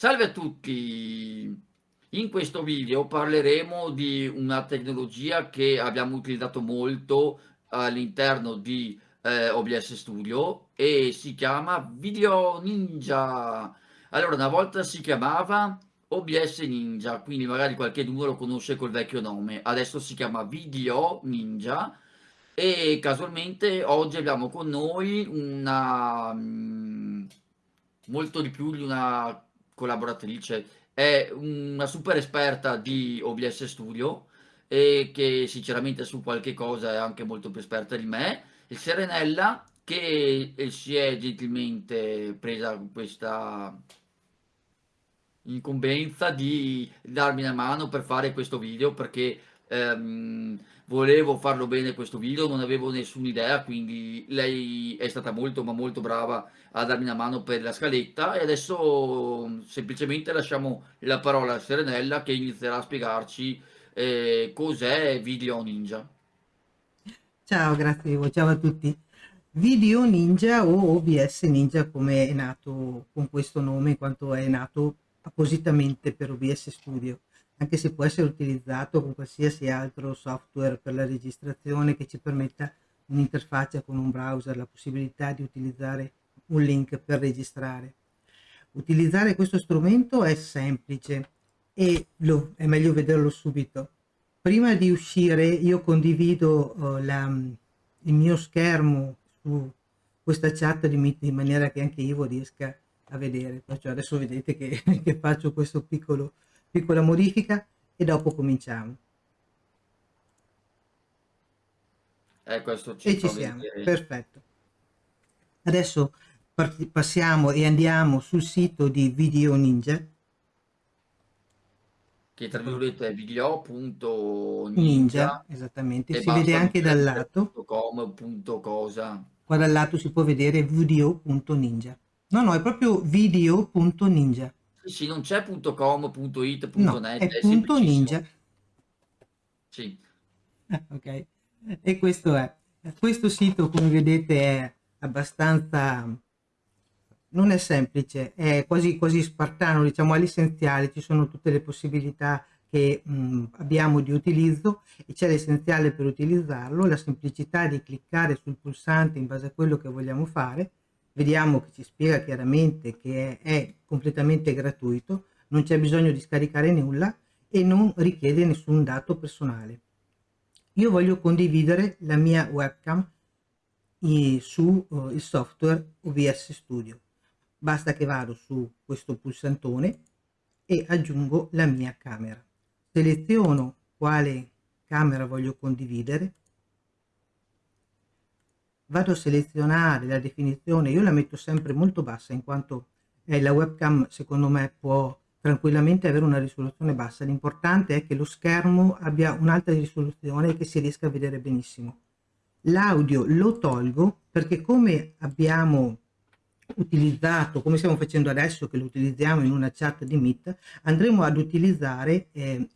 Salve a tutti! In questo video parleremo di una tecnologia che abbiamo utilizzato molto all'interno di eh, OBS Studio e si chiama Video Ninja. Allora, una volta si chiamava OBS Ninja, quindi magari qualche lo conosce col vecchio nome. Adesso si chiama Video Ninja e casualmente oggi abbiamo con noi una... Mm, molto di più di una collaboratrice, è una super esperta di OBS Studio e che sinceramente su qualche cosa è anche molto più esperta di me, il Serenella che si è gentilmente presa questa incombenza di darmi una mano per fare questo video perché ehm, volevo farlo bene questo video, non avevo nessuna idea, quindi lei è stata molto ma molto brava a darmi una mano per la scaletta e adesso semplicemente lasciamo la parola a Serenella che inizierà a spiegarci eh, cos'è Video Ninja. Ciao, grazie, ciao a tutti. Video Ninja o OBS Ninja come è nato con questo nome in quanto è nato appositamente per OBS Studio anche se può essere utilizzato con qualsiasi altro software per la registrazione che ci permetta un'interfaccia con un browser, la possibilità di utilizzare un link per registrare. Utilizzare questo strumento è semplice e lo, è meglio vederlo subito. Prima di uscire io condivido uh, la, il mio schermo su questa chat di Meet in maniera che anche io riesca a vedere. Perciò adesso vedete che, che faccio questo piccolo piccola modifica e dopo cominciamo. Eh, questo ci e ci siamo, vedere. perfetto. Adesso passiamo e andiamo sul sito di Video Ninja. Che tra virgolette è video.ninja. Ninja, esattamente, si vede anche dal lato. Com, punto cosa. Qua dal lato si può vedere video.ninja. No, no, è proprio video.ninja. Sì, sì, non c'è .com.it.net, no, è, è punto ninja. Sì. Ok, e questo è. Questo sito, come vedete, è abbastanza... non è semplice, è quasi, quasi spartano, diciamo all'essenziale, ci sono tutte le possibilità che mh, abbiamo di utilizzo e c'è l'essenziale per utilizzarlo, la semplicità di cliccare sul pulsante in base a quello che vogliamo fare, vediamo che ci spiega chiaramente che è, è completamente gratuito, non c'è bisogno di scaricare nulla e non richiede nessun dato personale. Io voglio condividere la mia webcam su uh, il software OBS Studio. Basta che vado su questo pulsantone e aggiungo la mia camera. Seleziono quale camera voglio condividere vado a selezionare la definizione, io la metto sempre molto bassa in quanto eh, la webcam secondo me può tranquillamente avere una risoluzione bassa, l'importante è che lo schermo abbia un'alta risoluzione e che si riesca a vedere benissimo. L'audio lo tolgo perché come abbiamo utilizzato, come stiamo facendo adesso che lo utilizziamo in una chat di Meet, andremo ad utilizzare eh,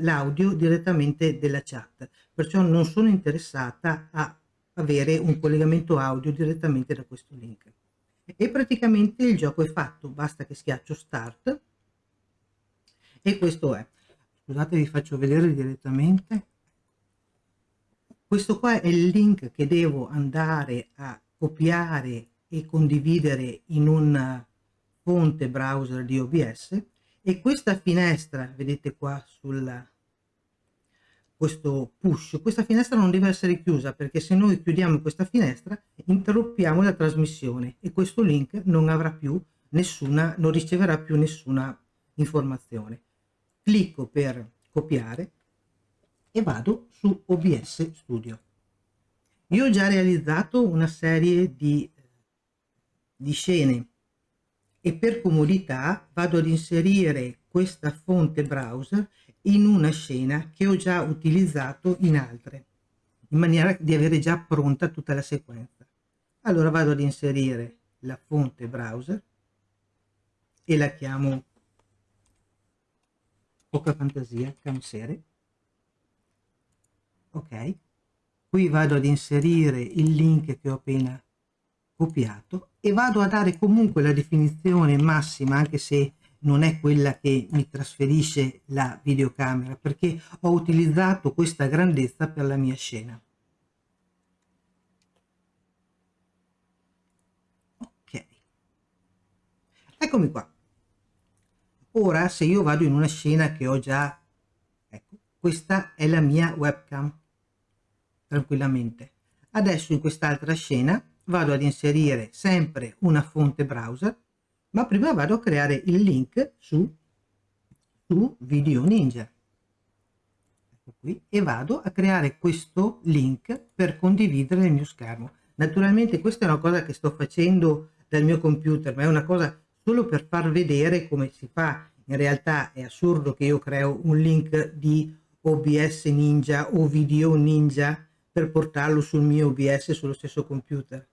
l'audio direttamente della chat, perciò non sono interessata a avere un collegamento audio direttamente da questo link. E praticamente il gioco è fatto basta che schiaccio start. E questo è. Scusate vi faccio vedere direttamente. Questo qua è il link che devo andare a copiare e condividere in un fonte browser di OBS e questa finestra vedete qua sulla questo push, questa finestra non deve essere chiusa perché se noi chiudiamo questa finestra interrompiamo la trasmissione e questo link non avrà più nessuna, non riceverà più nessuna informazione. Clicco per copiare e vado su OBS Studio. Io ho già realizzato una serie di, di scene e per comodità vado ad inserire questa fonte browser in una scena che ho già utilizzato in altre, in maniera di avere già pronta tutta la sequenza. Allora vado ad inserire la fonte browser e la chiamo poca fantasia, camsere. Ok, qui vado ad inserire il link che ho appena copiato e vado a dare comunque la definizione massima, anche se non è quella che mi trasferisce la videocamera perché ho utilizzato questa grandezza per la mia scena. Ok, eccomi qua. Ora se io vado in una scena che ho già, ecco, questa è la mia webcam, tranquillamente. Adesso in quest'altra scena vado ad inserire sempre una fonte browser ma prima vado a creare il link su, su Video Ninja. Ecco qui, e vado a creare questo link per condividere il mio schermo. Naturalmente questa è una cosa che sto facendo dal mio computer, ma è una cosa solo per far vedere come si fa. In realtà è assurdo che io creo un link di OBS Ninja o Video Ninja per portarlo sul mio OBS sullo stesso computer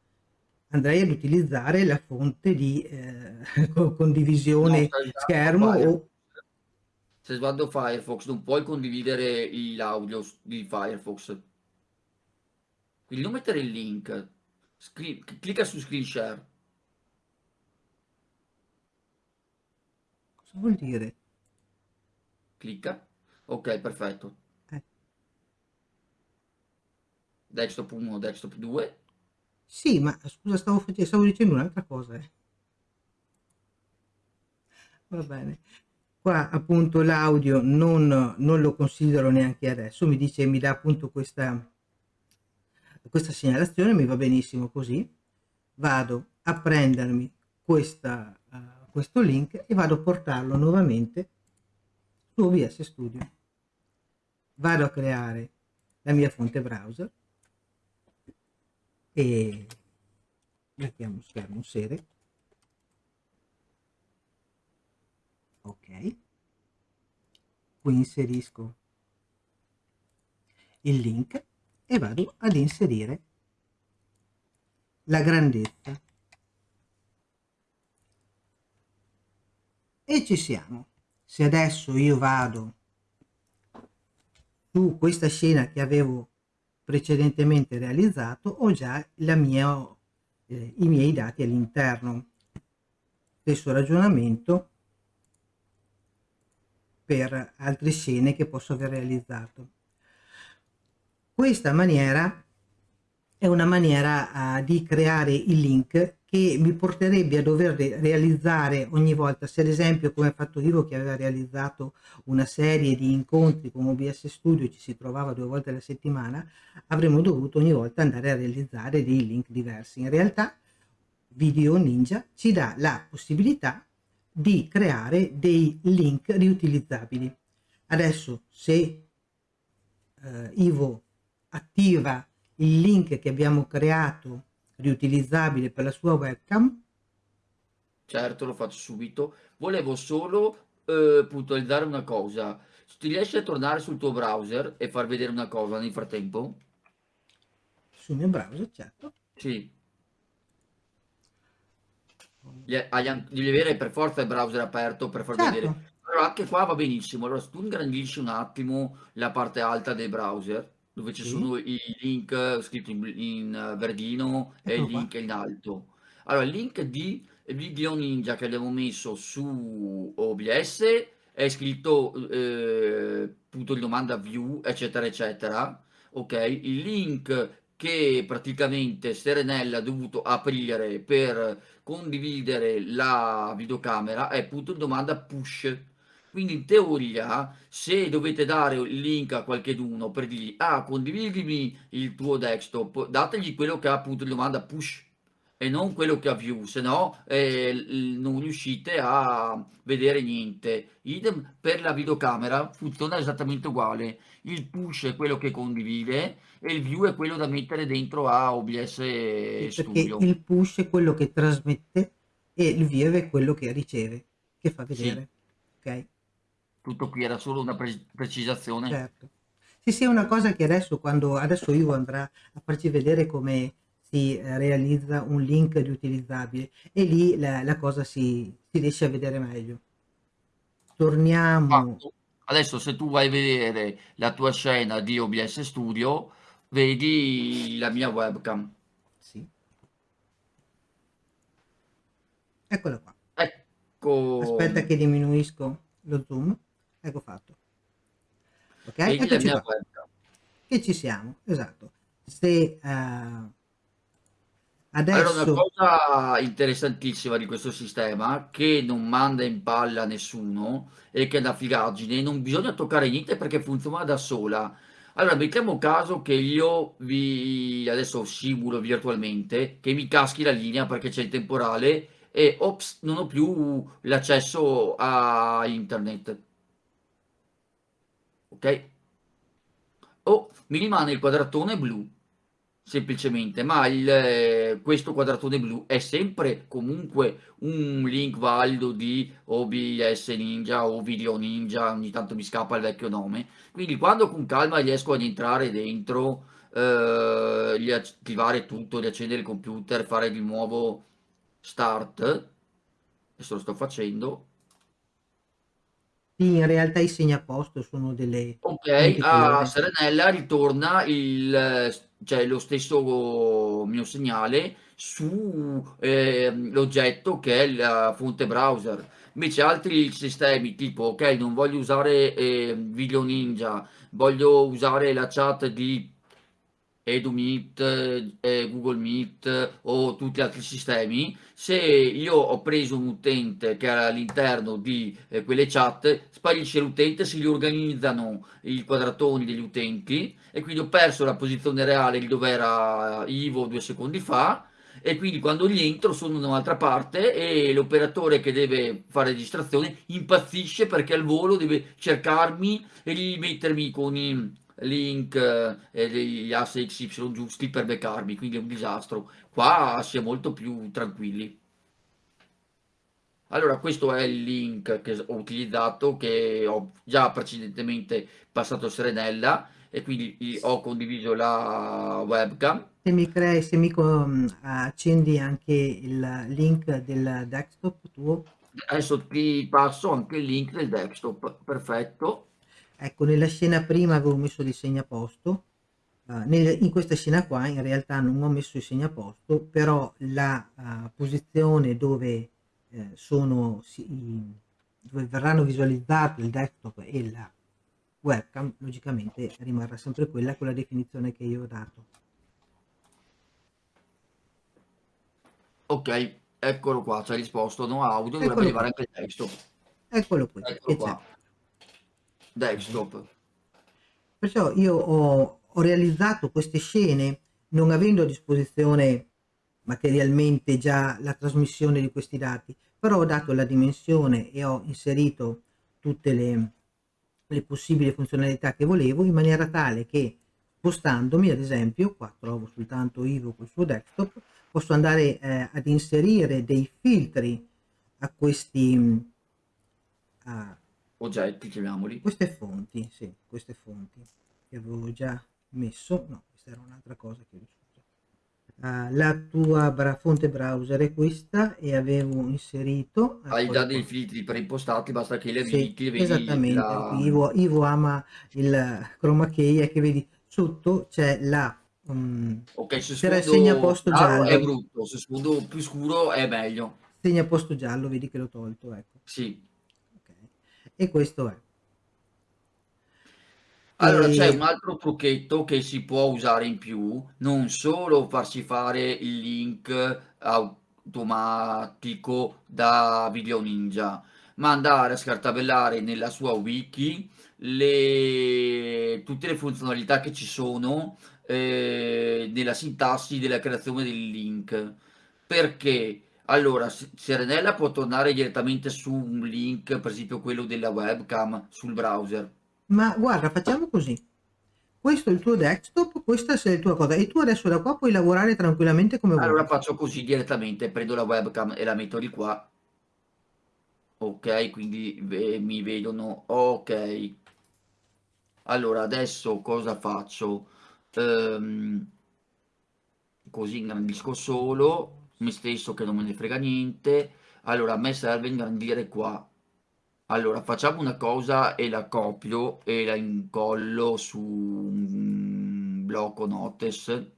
andrei ad utilizzare la fonte di eh, condivisione no, schermo o se sguardo Firefox non puoi condividere l'audio di Firefox. Quindi non mettere il link. Screen, clicca su screen share. Cosa vuol dire? clicca. Ok perfetto. Eh. desktop 1 desktop 2 sì, ma scusa, stavo, stavo dicendo un'altra cosa. Eh. Va bene. Qua appunto l'audio non, non, lo considero neanche adesso, mi dice, mi dà appunto questa, questa segnalazione, mi va benissimo così. Vado a prendermi questa, uh, questo link e vado a portarlo nuovamente su OBS Studio. Vado a creare la mia fonte browser e mettiamo schermo serie ok. Qui inserisco il link e vado ad inserire la grandezza. E ci siamo. Se adesso io vado su questa scena che avevo precedentemente realizzato ho già mia, eh, i miei dati all'interno. Stesso ragionamento per altre scene che posso aver realizzato. Questa maniera è una maniera uh, di creare il link che mi porterebbe a dover realizzare ogni volta, se ad esempio come ha fatto Ivo che aveva realizzato una serie di incontri con OBS Studio ci si trovava due volte alla settimana, avremmo dovuto ogni volta andare a realizzare dei link diversi. In realtà Video Ninja ci dà la possibilità di creare dei link riutilizzabili. Adesso se eh, Ivo attiva il link che abbiamo creato riutilizzabile per la sua webcam? Certo, lo faccio subito. Volevo solo eh, puntualizzare una cosa. Ti riesci a tornare sul tuo browser e far vedere una cosa nel frattempo? Sul mio browser, certo. Sì. Devi avere per forza il browser aperto per far certo. vedere. Però anche qua va benissimo. Allora, se tu ingrandisci un attimo la parte alta del browser, dove ci sì. sono i link scritti in, in verdino ecco e il link qua. in alto. Allora, il link di Video Ninja che abbiamo messo su OBS è scritto eh, punto di domanda view, eccetera, eccetera. Ok, il link che praticamente Serenella ha dovuto aprire per condividere la videocamera è punto di domanda push quindi in teoria, se dovete dare il link a qualcheduno per dirgli ah condividimi il tuo desktop, dategli quello che ha appunto di domanda push e non quello che ha view, se no eh, non riuscite a vedere niente. Idem per la videocamera funziona esattamente uguale. Il push è quello che condivide e il view è quello da mettere dentro a OBS sì, Studio. Perché il push è quello che trasmette e il view è quello che riceve, che fa vedere. Sì. Ok? Tutto qui era solo una pre precisazione. Certo. Sì, sì, è una cosa che adesso, quando adesso Ivo andrà a farci vedere come si eh, realizza un link riutilizzabile e lì la, la cosa si, si, riesce a vedere meglio. Torniamo. Ah, adesso se tu vai a vedere la tua scena di OBS Studio, vedi la mia webcam. Sì. Eccola qua. Eh, Aspetta ecco che diminuisco lo zoom. Ecco fatto. Ok, eccoci qua. Che ci siamo, esatto. Se uh, Allora, una adesso cosa interessantissima di questo sistema, che non manda in palla nessuno e che è una figaggine, non bisogna toccare niente perché funziona da sola. Allora, mettiamo caso che io vi adesso simulo virtualmente che mi caschi la linea perché c'è il temporale e ops, non ho più l'accesso a internet. Ok? O mi rimane il quadratone blu semplicemente, ma il, questo quadratone blu è sempre comunque un link valido di OBS Ninja o Video Ninja, ogni tanto mi scappa il vecchio nome, quindi quando con calma riesco ad entrare dentro, eh, riattivare tutto, riaccendere il computer, fare di nuovo start, adesso lo sto facendo, in realtà i segnaposto sono delle Ok, a Serenella ritorna il, cioè lo stesso mio segnale su eh, l'oggetto che è la fonte browser. Invece altri sistemi tipo, ok, non voglio usare eh, Video Ninja, voglio usare la chat di EduMeet, eh, Google Meet o tutti gli altri sistemi, se io ho preso un utente che era all'interno di eh, quelle chat, sparisce l'utente, si riorganizzano i quadratoni degli utenti e quindi ho perso la posizione reale di dove era Ivo due secondi fa e quindi quando gli entro sono da un'altra parte e l'operatore che deve fare registrazione impazzisce perché al volo deve cercarmi e rimettermi con i link eh, e gli asse XY giusti per beccarmi, quindi è un disastro. Qua si è molto più tranquilli. Allora, questo è il link che ho utilizzato, che ho già precedentemente passato a Serenella e quindi ho condiviso la webcam. Se mi crei, se mi accendi anche il link del desktop tuo. Adesso ti passo anche il link del desktop, perfetto. Ecco, nella scena prima avevo messo dei segnaposto, uh, nel, in questa scena qua in realtà non ho messo i segnaposto, però la uh, posizione dove, eh, sono, si, dove verranno visualizzati il desktop e la webcam, logicamente rimarrà sempre quella con la definizione che io ho dato. Ok, eccolo qua, ci ha risposto no audio, dovrebbe arrivare anche il testo. Eccolo qui. Eccolo qua desktop. Perciò io ho, ho realizzato queste scene non avendo a disposizione materialmente già la trasmissione di questi dati, però ho dato la dimensione e ho inserito tutte le, le possibili funzionalità che volevo in maniera tale che spostandomi ad esempio, qua trovo soltanto Ivo col suo desktop, posso andare eh, ad inserire dei filtri a questi, a, oggetti, chiamiamoli. Queste fonti, sì, queste fonti che avevo già messo, no, questa era un'altra cosa che ho. Uh, la tua bra fonte browser è questa e avevo inserito hai già dei filtri preimpostati basta che li sì, vedi esattamente la... Ivo, Ivo, ama il chroma key e che vedi sotto c'è la um, ok se sfondo segnaposto giallo è brutto se sfondo più scuro è meglio segnaposto giallo vedi che l'ho tolto ecco sì e questo è. Allora c'è un altro trucchetto che si può usare in più, non solo farsi fare il link automatico da Video Ninja, ma andare a scartabellare nella sua wiki le... tutte le funzionalità che ci sono eh, nella sintassi della creazione del link. Perché? Allora, Serenella può tornare direttamente su un link, per esempio quello della webcam, sul browser. Ma guarda, facciamo così. Questo è il tuo desktop, questa è la tua cosa e tu adesso da qua puoi lavorare tranquillamente come vuoi. Allora faccio così direttamente, prendo la webcam e la metto di qua. Ok, quindi eh, mi vedono. Ok. Allora, adesso cosa faccio? Um, così ingrandisco solo me stesso che non me ne frega niente allora a me serve ingrandire qua allora facciamo una cosa e la copio e la incollo su un blocco notes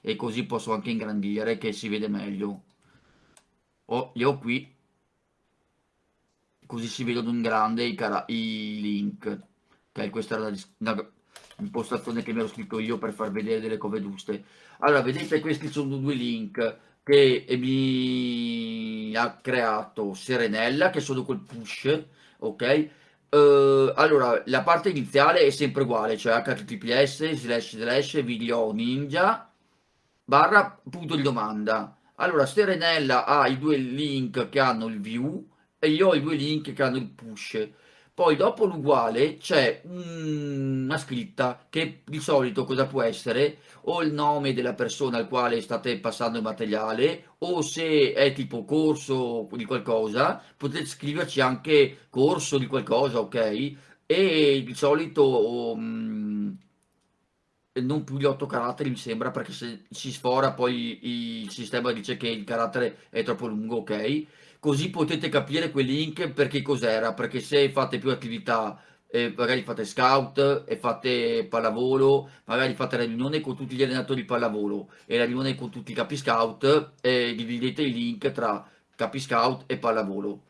e così posso anche ingrandire che si vede meglio oh, li ho qui così si vedono in grande i, i link. Ok, questa era una impostazione che mi ero scritto io per far vedere delle cose giuste. Allora, vedete, questi sono due link che mi ha creato Serenella, che sono col push, ok? Uh, allora, la parte iniziale è sempre uguale, cioè https slash slash video ninja barra punto di domanda. Allora, Serenella ha i due link che hanno il view e io ho i due link che hanno il push. Poi dopo l'uguale c'è una scritta che di solito cosa può essere? O il nome della persona al quale state passando il materiale o se è tipo corso di qualcosa potete scriverci anche corso di qualcosa, ok? E di solito um, non più di 8 caratteri mi sembra perché se si sfora poi il sistema dice che il carattere è troppo lungo, ok? Così potete capire quel link perché cos'era, perché se fate più attività, eh, magari fate scout e fate pallavolo, magari fate la riunione con tutti gli allenatori di pallavolo e la riunione con tutti i capi scout e dividete il link tra capi scout e pallavolo.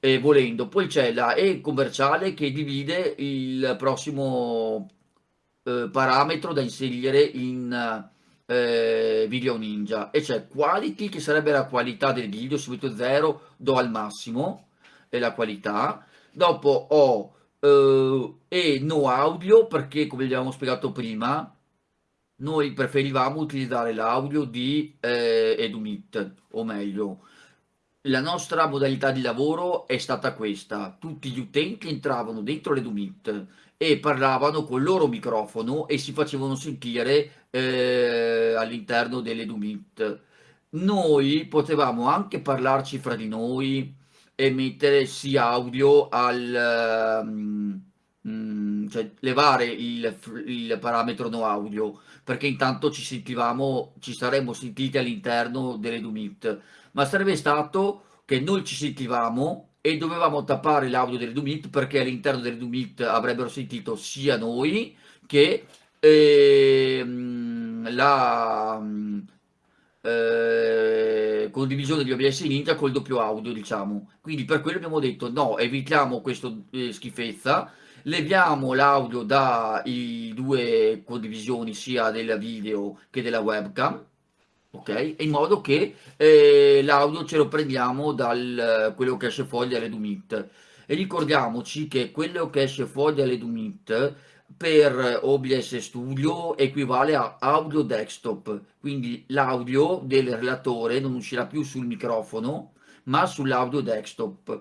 E volendo, poi c'è la E commerciale che divide il prossimo eh, parametro da inserire in eh, Video Ninja. E c'è quality che sarebbe la qualità del video subito 0 do al massimo e la qualità. Dopo ho eh, e no audio perché come abbiamo spiegato prima noi preferivamo utilizzare l'audio di eh, Edumit o meglio la nostra modalità di lavoro è stata questa. Tutti gli utenti entravano dentro l'Edumit e parlavano col loro microfono e si facevano sentire eh, all'interno dell'Edumit. Noi potevamo anche parlarci fra di noi e mettere sì audio al... Um, cioè levare il, il, parametro no audio perché intanto ci sentivamo ci saremmo sentiti all'interno dell'Edumit ma sarebbe stato che noi ci sentivamo e dovevamo tappare l'audio delle Dumit perché all'interno delle Dumit avrebbero sentito sia noi che ehm, la eh, condivisione di OBS Ninja col doppio audio diciamo quindi per quello abbiamo detto no evitiamo questa eh, schifezza leviamo l'audio dai due condivisioni sia della video che della webcam ok? In modo che eh, l'audio ce lo prendiamo da quello che esce fuori dalle Dumit. E ricordiamoci che quello che esce fuori dalle Dumit per OBS Studio equivale a audio desktop, quindi l'audio del relatore non uscirà più sul microfono, ma sull'audio desktop.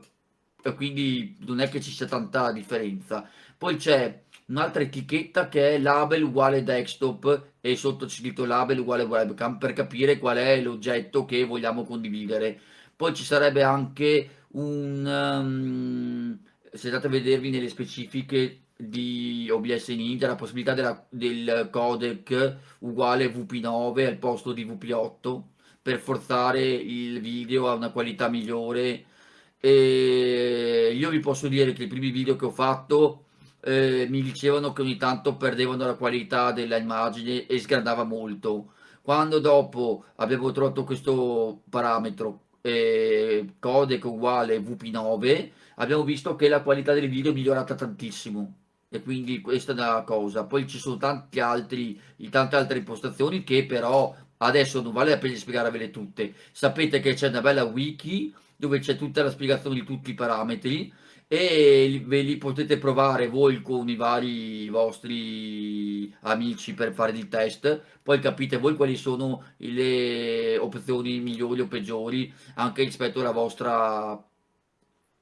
Quindi non è che ci sia tanta differenza. Poi c'è un'altra etichetta che è label uguale desktop e sotto c'è scritto label uguale webcam per capire qual è l'oggetto che vogliamo condividere. Poi ci sarebbe anche un... Um, se andate a vedervi nelle specifiche di OBS Ninja la possibilità della, del codec uguale VP9 al posto di VP8 per forzare il video a una qualità migliore e io vi posso dire che i primi video che ho fatto eh, mi dicevano che ogni tanto perdevano la qualità della immagine e sgradava molto. Quando dopo avevo trovato questo parametro eh, codec uguale VP9 abbiamo visto che la qualità del video è migliorata tantissimo e quindi questa è una cosa. Poi ci sono tanti altri tante altre impostazioni che però adesso non vale la pena spiegarvele tutte. Sapete che c'è una bella wiki dove c'è tutta la spiegazione di tutti i parametri e ve li potete provare voi con i vari vostri amici per fare il test. Poi capite voi quali sono le opzioni migliori o peggiori anche rispetto alla vostra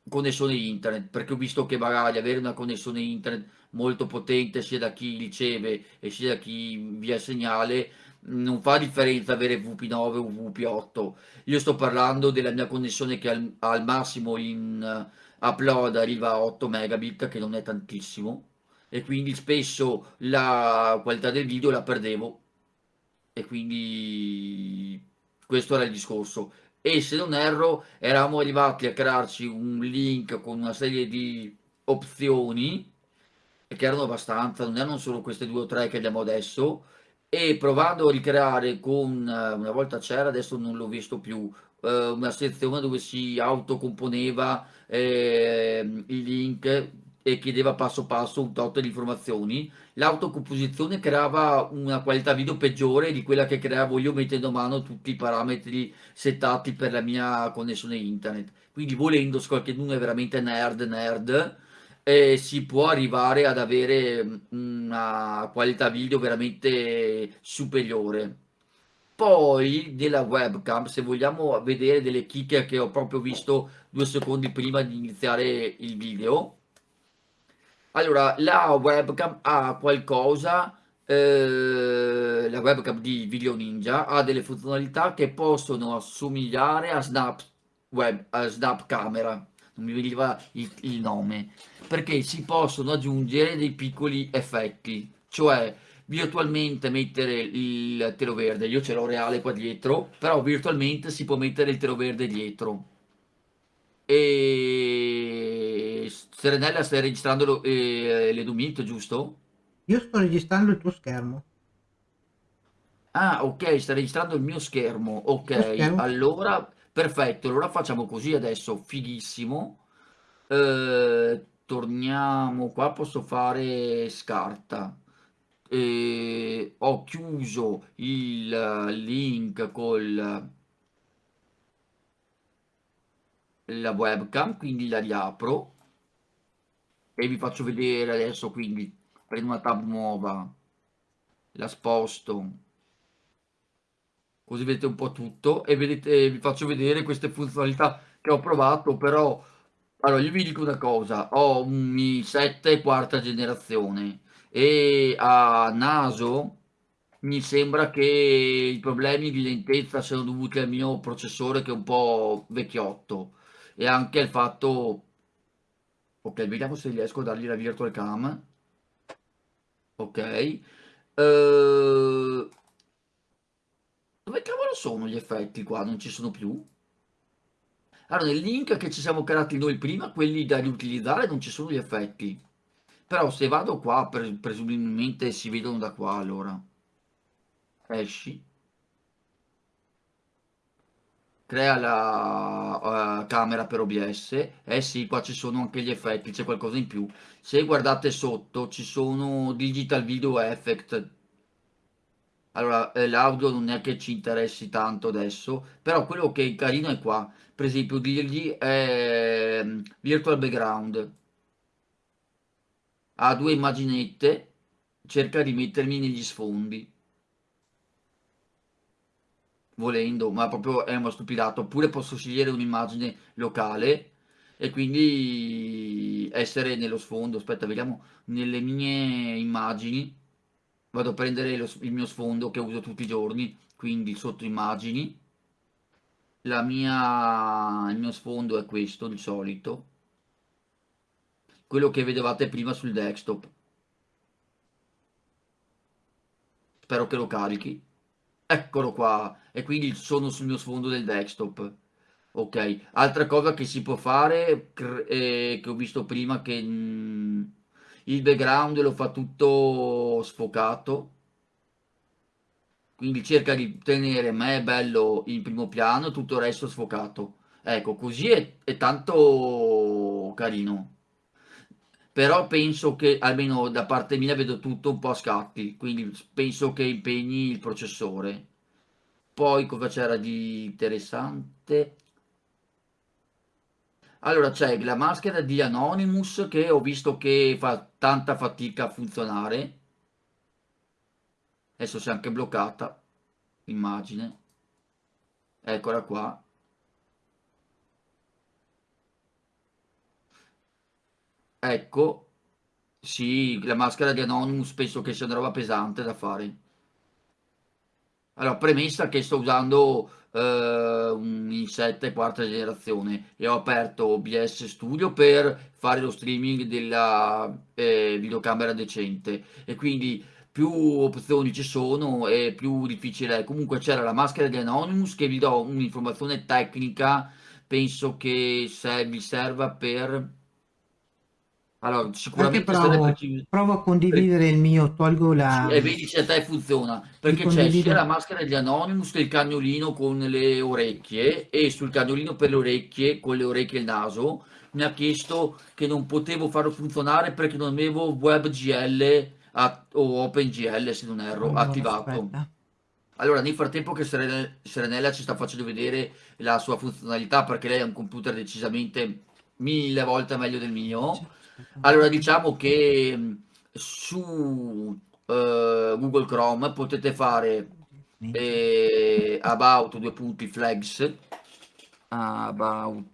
connessione internet perché ho visto che magari avere una connessione internet molto potente sia da chi riceve e sia da chi via segnale non fa differenza avere VP9 o VP8 io sto parlando della mia connessione che al, al massimo in upload arriva a 8 megabit che non è tantissimo e quindi spesso la qualità del video la perdevo. E quindi questo era il discorso. E se non erro eravamo arrivati a crearci un link con una serie di opzioni che erano abbastanza, non erano solo queste due o tre che abbiamo adesso e provando a ricreare con una volta c'era adesso non l'ho visto più eh, una sezione dove si autocomponeva eh, i link e chiedeva passo passo un tot di informazioni, l'autocomposizione creava una qualità video peggiore di quella che creavo io mettendo a mano tutti i parametri settati per la mia connessione internet. Quindi volendo, se qualcuno è veramente nerd nerd, eh, si può arrivare ad avere una qualità video veramente superiore. Poi della webcam, se vogliamo vedere delle chicche che ho proprio visto due secondi prima di iniziare il video, allora, la webcam ha qualcosa, eh, la webcam di Video Ninja ha delle funzionalità che possono assomigliare a Snap, web, a Snap Camera, non mi veniva il, il nome, perché si possono aggiungere dei piccoli effetti, cioè virtualmente mettere il telo verde, io ce l'ho reale qua dietro, però virtualmente si può mettere il telo verde dietro. E Serenella stai registrando eh, l'Edumit, giusto? Io sto registrando il tuo schermo. Ah, ok, stai registrando il mio schermo. Ok, schermo. allora perfetto. Allora facciamo così adesso, fighissimo. Eh, torniamo qua, posso fare scarta. Eh, ho chiuso il link col la webcam, quindi la riapro e vi faccio vedere adesso, quindi prendo una tab nuova, la sposto, così vedete un po' tutto e vedete, vi faccio vedere queste funzionalità che ho provato, però allora io vi dico una cosa, ho un Mi 7 quarta generazione e a naso mi sembra che i problemi di lentezza siano dovuti al mio processore che è un po' vecchiotto e anche il fatto ok vediamo se riesco a dargli la virtual cam. Ok uh... dove sono gli effetti qua non ci sono più. Allora nel link che ci siamo creati noi prima quelli da riutilizzare non ci sono gli effetti. Però se vado qua presumibilmente si vedono da qua allora. Esci. Crea la uh, camera per OBS eh sì qua ci sono anche gli effetti c'è qualcosa in più. Se guardate sotto ci sono digital video effect allora eh, l'audio non è che ci interessi tanto adesso però quello che è carino è qua. Per esempio dirgli eh, virtual background. Ha due immaginette cerca di mettermi negli sfondi. Volendo, ma proprio è uno stupidato, oppure posso scegliere un'immagine locale e quindi essere nello sfondo, aspetta vediamo, nelle mie immagini, vado a prendere lo, il mio sfondo che uso tutti i giorni, quindi sotto immagini, la mia, il mio sfondo è questo di solito, quello che vedevate prima sul desktop, spero che lo carichi, Eccolo qua. E quindi sono sul mio sfondo del desktop. Ok. Altra cosa che si può fare, eh, che ho visto prima, che mh, mm, il background lo fa tutto sfocato. Quindi cerca di tenere me bello in primo piano, tutto il resto sfocato. Ecco, così è, è tanto carino però penso che almeno da parte mia vedo tutto un po' a scatti, quindi penso che impegni il processore. Poi cosa c'era di interessante? Allora c'è la maschera di Anonymous che ho visto che fa tanta fatica a funzionare. Adesso si è anche bloccata, immagine. Eccola qua. Ecco, sì, la maschera di Anonymous penso che sia una roba pesante da fare. Allora, premessa che sto usando eh, un i7 quarta generazione. E ho aperto OBS Studio per fare lo streaming della eh, videocamera decente. E quindi più opzioni ci sono e più difficile è. Comunque c'era la maschera di Anonymous che vi do un'informazione tecnica, penso che se vi serva per Allora, sicuramente provo, più provo a per condividere il mio, tolgo la... e vedi se a te funziona, perché c'è sia la maschera di Anonymous che il cagnolino con le orecchie e sul cagnolino per le orecchie, con le orecchie e il naso, mi ha chiesto che non potevo farlo funzionare perché non avevo WebGL a- o OpenGL, se non erro, Allora, attivato. aspetta. Allora, nel frattempo che Serene- Serenella ci sta facendo vedere la sua funzionalità, perché lei ha un computer decisamente mille volte meglio del mio, allora diciamo che mh, su eh, Google Chrome potete fare eh, about due punti flags about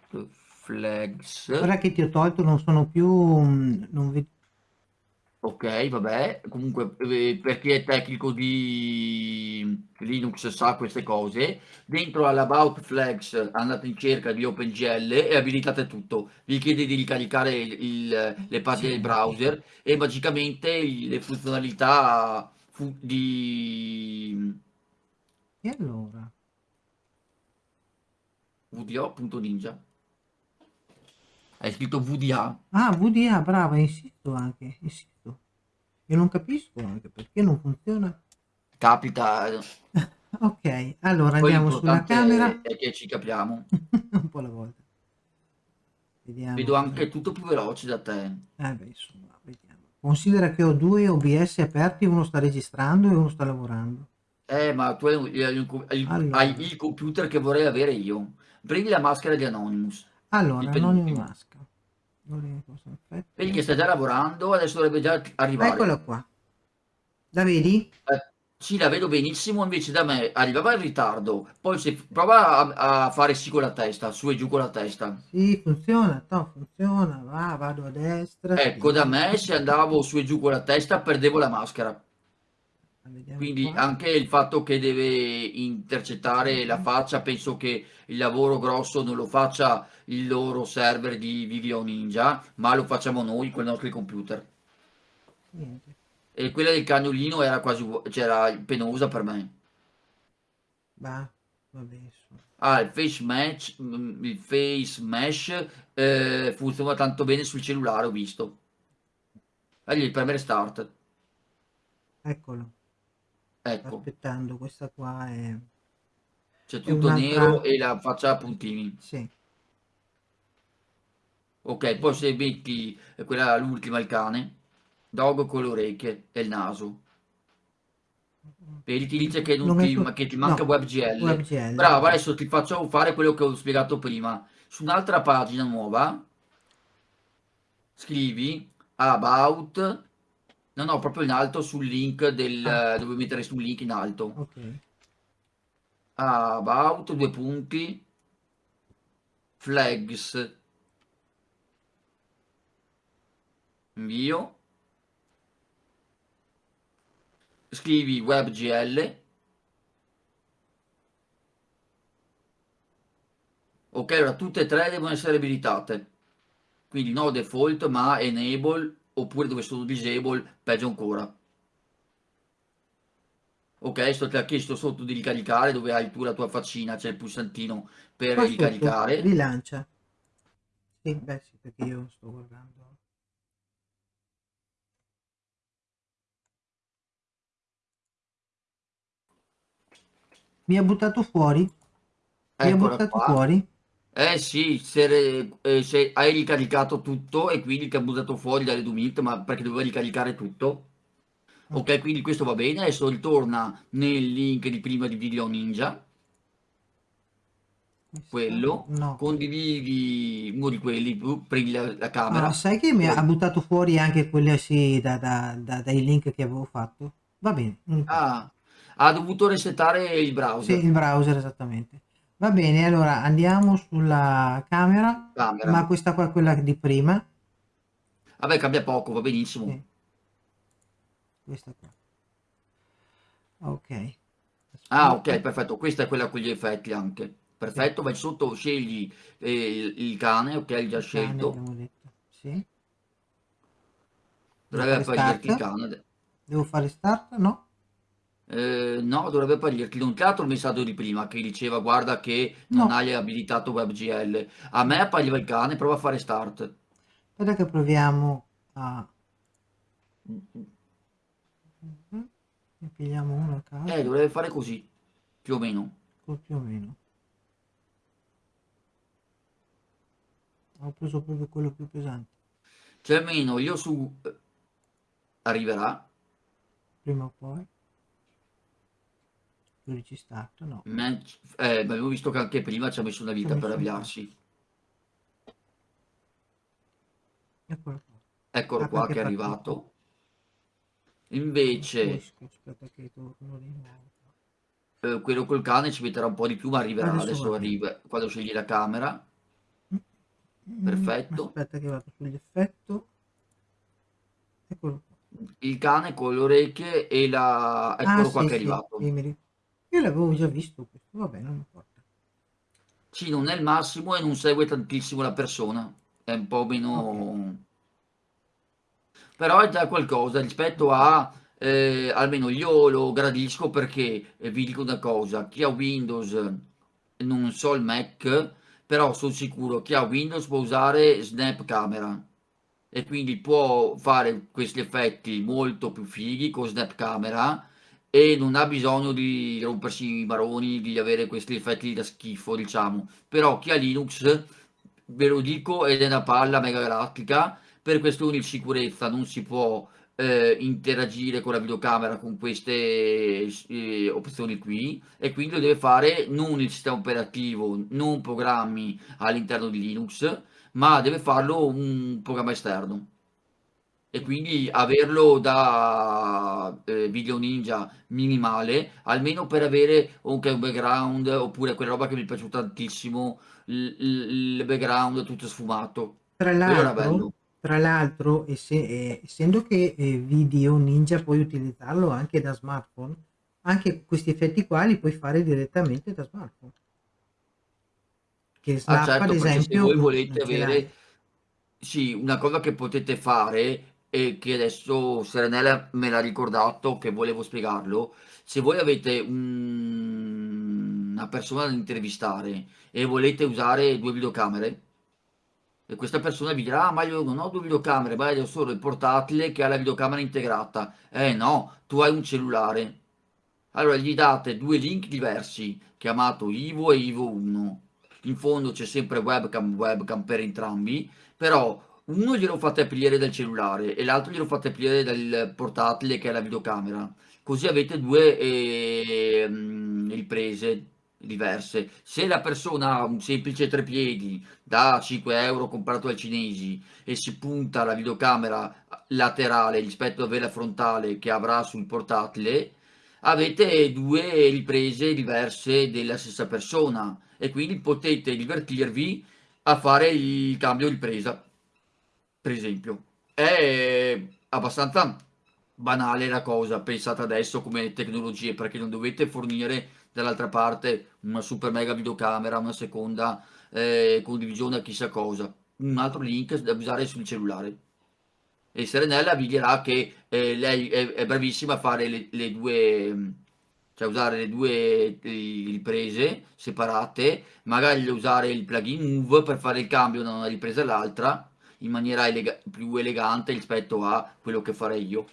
flags Ora che ti ho tolto non sono più... mm, Non. Ok vabbè comunque eh, per chi è tecnico di Linux sa queste cose dentro all'about flags andate in cerca di OpenGL e abilitate tutto vi chiede di ricaricare il- le pagine del Sì. browser e magicamente le funzionalità fu- di E allora? VDO.ninja hai scritto VDA Ah, VDA, brava, insisto anche, insisto. Io non capisco anche perché non funziona. capita Ok, allora poi andiamo sulla camera. è che ci capiamo Un po' alla volta. Vediamo. vedo anche tutto più veloce da te Eh beh, insomma, vediamo. Considera che ho due OBS aperti, uno sta registrando e uno sta lavorando. eh ma tu hai, hai hai- Allora. hai il computer che vorrei avere io prendi la maschera di Anonymous Allora, Il non vedi che sta già lavorando adesso dovrebbe già arrivare Eccola qua. La vedi? Eh, sì la vedo benissimo invece da me arrivava in ritardo poi se prova a, a fare sì con la testa su e giù con la testa Sì, funziona, to, funziona, va, vado a destra. ecco da me se andavo su e giù con la testa perdevo la maschera Quindi qua. anche il fatto che deve intercettare la faccia, penso che il lavoro grosso non lo faccia il loro server di Video Ninja, ma lo facciamo noi con i nostri computer. Niente. E quella del cagnolino era quasi c'era penosa per me. Va, va bene. su. Ah, il face match, mm, il face mesh eh, funziona tanto bene sul cellulare, ho visto. Gli premere start. Eccolo, Ecco, aspettando, questa qua è... c'è è tutto nero e la faccia a puntini. Sì, Ok, poi se metti eh, quella l'ultima il cane, dog con le orecchie e il naso. Vedi, ti dice che, non Non ti, ma che ti manca no, WebGL. WebGL. Bravo, adesso ti faccio fare quello che ho spiegato prima. Su un'altra pagina nuova, scrivi about, no no, proprio in alto sul link del, Ah. dove mettere sul link in alto. ok. About, due punti, flags, invio, scrivi WebGL, ok, allora tutte e tre devono essere abilitate, quindi no default ma enable, oppure dove sono disable, peggio ancora. Ok, sto ti ha chiesto sotto di ricaricare dove hai tu la tua faccina, c'è il pulsantino per Qua sotto, ricaricare. rilancia. Sì, beh sì, perché io sto guardando. Mi ha buttato fuori? Mi ha buttato qua. fuori? Eh sì, se, re- eh, se hai ricaricato tutto e quindi ti ha buttato fuori dalle Dumit, ma perché doveva ricaricare tutto. Ok, quindi questo va bene, adesso ritorna nel link di prima di Video Ninja, quello, No. condividi uno di quelli, tu prendi la, la Ma camera. sai che mi ha buttato fuori anche quelle sì, da- da- da- dai link che avevo fatto? Va bene. importa. Ah, ha dovuto resettare il Sì, browser. il browser esattamente. Va bene, allora andiamo sulla camera, Camera. ma questa qua è quella di prima. Vabbè, cambia poco, va benissimo. Sì. Questa qua. Ok. Ah, ok, perfetto. Questa è quella con gli effetti anche. Perfetto, vai sotto, scegli eh, il, il cane, ok, hai già scelto. abbiamo detto. Sì. Devo Dovrebbe fare il start? cane. Devo fare start? No? Eh, no, dovrebbe apparirti. Non ti ha dato il messaggio di prima che diceva guarda che non No. hai abilitato WebGL. A me appariva il cane, prova a fare start. Aspetta che proviamo Mm, mhm. ne pigliamo uno a caso, Eh, dovrebbe fare così, più o meno. più o meno. Ho preso proprio quello più pesante. Cioè almeno io su... eh, arriverà, Prima o poi. 12 start, no. match, eh, abbiamo visto che anche prima ci ha messo una vita per messo po'. avviarsi. Eccolo qua. Eccolo Ah, qua che è arrivato. Invece, Poi, aspetta che torno di nuovo. eh, quello col cane ci metterà un po' di più, ma arriverà. Adesso Adesso va. arriva, quando scegli la camera. Mm, Perfetto. Aspetta che vado sull'effetto. Eccolo qua. Il cane con le orecchie e la... Eccolo Ah, qua sì, che è sì, arrivato. sì, Io l'avevo già visto questo, vabbè, non importa. Sì, non è il massimo e non segue tantissimo la persona. È un po' meno... Però è già qualcosa rispetto a... eh, almeno io lo gradisco perché eh, vi dico una cosa, chi ha Windows, non so il Mac, però sono sicuro chi ha Windows può usare Snap Camera e quindi può fare questi effetti molto più fighi con Snap Camera e non ha bisogno di rompersi i maroni, di avere questi effetti da schifo, diciamo. Però chi ha Linux, ve lo dico, ed è una palla mega galattica, per questioni di sicurezza non si può eh, interagire con la videocamera con queste eh, opzioni qui e quindi lo deve fare non il sistema operativo, non programmi all'interno di Linux, ma deve farlo un programma esterno e quindi averlo da eh, Video Ninja minimale, almeno per avere anche un background, oppure quella roba che mi è piaciuta tantissimo, il, background tutto sfumato. Tra l'altro, tra l'altro, eh, essendo che eh, Video Ninja puoi utilizzarlo anche da smartphone, anche questi effetti qua li puoi fare direttamente da smartphone. Che Ah Snap, ad certo, se esempio, voi non volete avere, sì, una cosa che potete fare e che adesso Serenella me l'ha ricordato che volevo spiegarlo, se voi avete un- una persona da intervistare e volete usare due videocamere e questa persona vi dirà, ah ma io non ho due videocamere, ma ho solo il portatile che ha la videocamera integrata. Eh no, tu hai un cellulare. Allora gli date due link diversi, chiamato Ivo e Ivo 1. In fondo c'è sempre webcam, webcam per entrambi, però uno glielo fate aprire dal cellulare e l'altro glielo fate aprire dal portatile che è la videocamera. Così avete due ehm, riprese diverse. Se la persona ha un semplice trepiedi da 5 euro comprato ai cinesi e si punta la videocamera laterale rispetto a quella frontale che avrà sul portatile, avete due riprese diverse della stessa persona e quindi potete divertirvi a fare il cambio ripresa, per esempio. È abbastanza banale la cosa, pensate adesso come tecnologie, perché non dovete fornire dall'altra parte una super mega videocamera, una seconda eh, condivisione a chissà cosa, un altro link da usare sul cellulare. E Serenella vi dirà che eh, lei è, è bravissima a fare le, le due, cioè usare le due eh, riprese separate, magari usare il plugin Move per fare il cambio da una ripresa all'altra in maniera elega- più elegante rispetto a quello che farei io.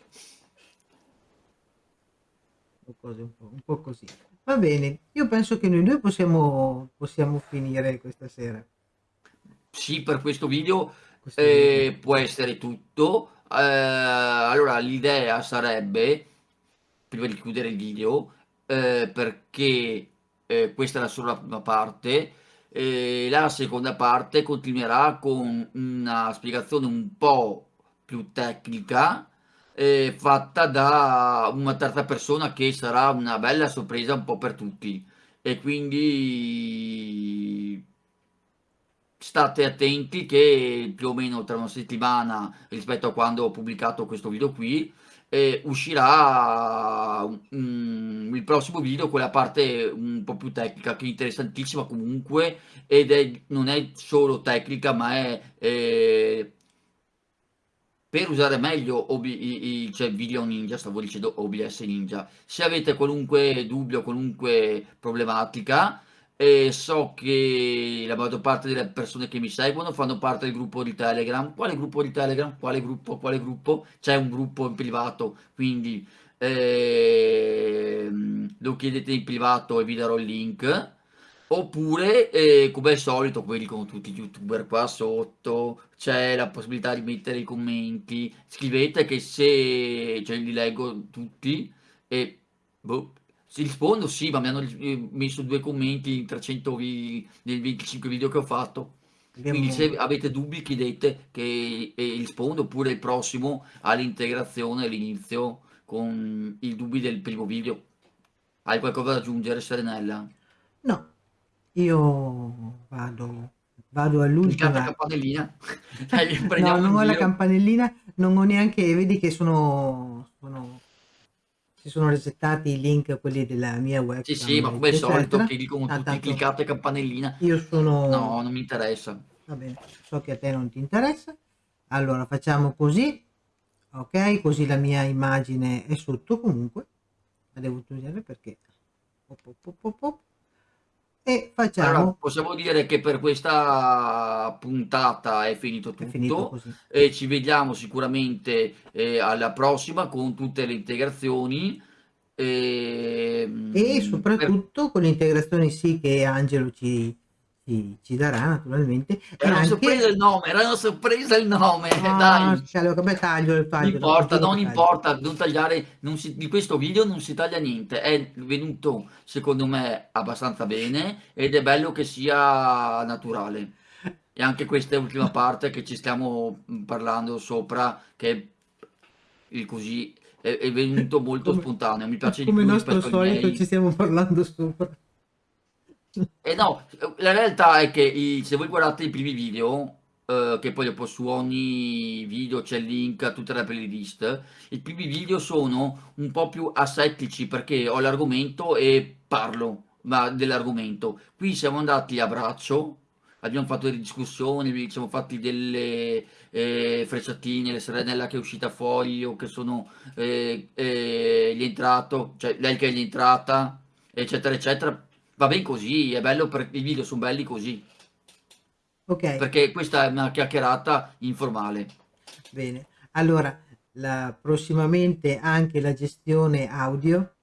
un po', un po' così. Va bene, io penso che noi due possiamo, possiamo finire questa sera. Sì, per questo video Questo eh, video. può essere tutto. Eh, allora, l'idea sarebbe, prima di chiudere il video, eh, perché eh, questa è la sola prima parte, e la seconda parte continuerà con una spiegazione un po' più tecnica, eh, fatta da una terza persona che sarà una bella sorpresa un po' per tutti. E quindi state attenti che più o meno tra una settimana rispetto a quando ho pubblicato questo video qui eh, uscirà mm, il prossimo video con la parte un po' più tecnica che è interessantissima comunque ed è, non è solo tecnica ma è eh, per usare meglio OB, i, i- cioè Video Ninja, stavo dicendo OBS Ninja. Se avete qualunque dubbio, qualunque problematica, e so che la maggior parte delle persone che mi seguono fanno parte del gruppo di Telegram. Quale gruppo di Telegram? Quale gruppo? Quale gruppo? C'è un gruppo in privato, quindi ehm, lo chiedete in privato e vi darò il link. Oppure, eh, come al solito, quelli con tutti gli youtuber qua sotto, c'è la possibilità di mettere i commenti. Scrivete che se cioè, li leggo tutti e boh, si rispondo, sì, ma mi hanno eh, messo due commenti in 300 vi nel 25 video che ho fatto. Quindi se avete dubbi chiedete che e rispondo, oppure il prossimo all'integrazione, all'inizio, con i dubbi del primo video. Hai qualcosa da aggiungere, Serenella? No, io vado, vado Clicate la all'ultima. campanellina, dai, No, non ho la giro. campanellina, non ho neanche, vedi che sono, sono, si sono resettati i link, quelli della mia Sì, sì, ma come al solito, che dicono Ah, tutti cliccate campanellina. io sono, No, non mi interessa. va bene, so che a te non ti interessa. Allora facciamo così, ok? Così la mia immagine è sotto comunque, la devo togliere perché... op, op, op, E Allora, facciamo, possiamo dire che per questa puntata è finito è finito tutto e ci vediamo sicuramente eh, alla prossima con tutte le integrazioni. E ehm, per... soprattutto con le integrazioni sì che Angelo ci, ci, ci darà naturalmente Era una sorpresa anche il nome, era una sorpresa il nome, ah, dai. sì, allora, vabbè, taglio, Non taglio, dopo importa, non taglio. importa, non tagliare, non si, di questo video non si taglia niente, è venuto secondo me abbastanza bene ed è bello che sia naturale. E anche questa è l'ultima parte che ci stiamo mm, parlando sopra, che il così è, è venuto molto Come, spontaneo, mi piace di come più nostro rispetto ai solito ci stiamo parlando sopra. E no, la realtà è che i- se voi guardate i primi video, eh, che poi dopo su ogni video c'è il link a tutte le playlist, i primi video sono un po' più asettici perché ho l'argomento e parlo dell'argomento. Qui siamo andati a braccio, abbiamo fatto delle discussioni, ci siamo fatti delle eh, frecciatine, la serenella che è uscita fuori o che sono eh, eh, gli è entrato, cioè lei che è entrata, eccetera, eccetera. Va bene così, è bello perché i video sono belli così, Ok, perché questa è una chiacchierata informale. bene. Allora, la, prossimamente anche la gestione audio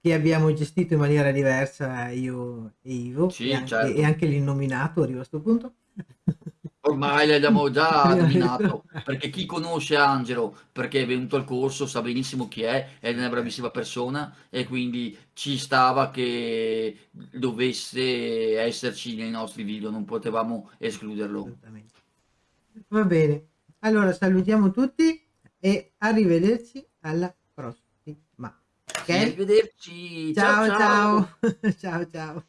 che abbiamo gestito in maniera diversa io e Ivo e Sì, anche, e certo. anche l'innominato arriva a questo punto. Ormai l'abbiamo già detto. perché chi conosce Angelo, perché è venuto al corso, sa benissimo chi è, è una bravissima persona e quindi ci stava che dovesse esserci nei nostri video, non potevamo escluderlo. Va bene, allora salutiamo tutti e arrivederci alla prossima. Sì, Ok? arrivederci, ciao Ciao ciao! ciao, ciao ciao.